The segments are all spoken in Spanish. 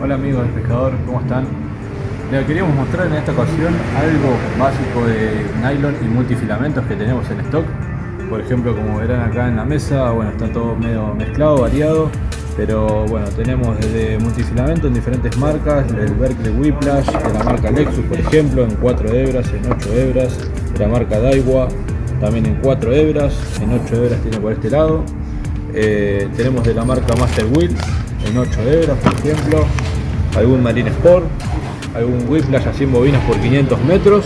Hola amigos del pescador, ¿cómo están? Les queríamos mostrar en esta ocasión algo básico de nylon y multifilamentos que tenemos en stock. Por ejemplo, como verán acá en la mesa, bueno, está todo medio mezclado, variado. Pero bueno, tenemos desde multifilamento en diferentes marcas, el Berkeley Whiplash, de la marca Lexus por ejemplo, en 4 hebras, en 8 hebras, de la marca Daiwa, también en 4 hebras, en 8 hebras tiene por este lado. Eh, tenemos de la marca Master Wheel, en 8 hebras por ejemplo, algún Marine Sport, algún Whiplash a 100 bobinas por 500 metros,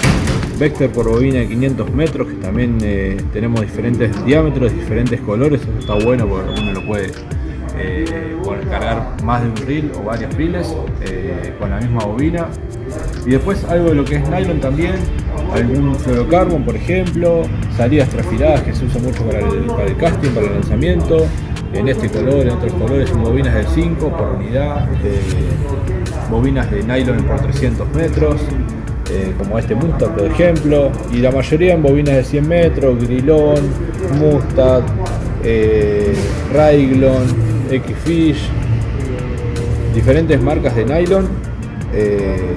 Vector por bobina de 500 metros, que también eh, tenemos diferentes diámetros, diferentes colores, eso está bueno porque uno lo puede eh, cargar más de un reel o varios reels eh, con la misma bobina. Y después algo de lo que es nylon también, algún fluorocarbon por ejemplo, salidas trafiladas que se usa mucho para el, para el casting, para el lanzamiento, en este color, en otros colores, bobinas de 5 por unidad, bobinas de nylon por 300 metros, eh, como este Mustad por ejemplo, y la mayoría en bobinas de 100 metros, Grilón, Mustad, eh, Raiglon, X-Fish, diferentes marcas de nylon, eh,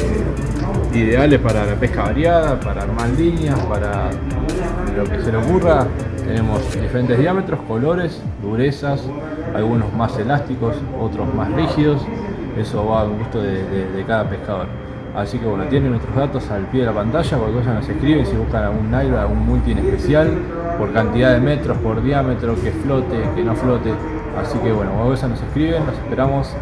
ideales para la pesca variada, para armar líneas, para lo que se le ocurra. Tenemos diferentes diámetros, colores, durezas, algunos más elásticos, otros más rígidos. Eso va a gusto de, cada pescador. Así que bueno, tienen nuestros datos al pie de la pantalla, cualquier cosa nos escriben si buscan algún nylon, algún multi en especial, por cantidad de metros, por diámetro, que flote, que no flote. Así que bueno, cualquier nos escriben, nos esperamos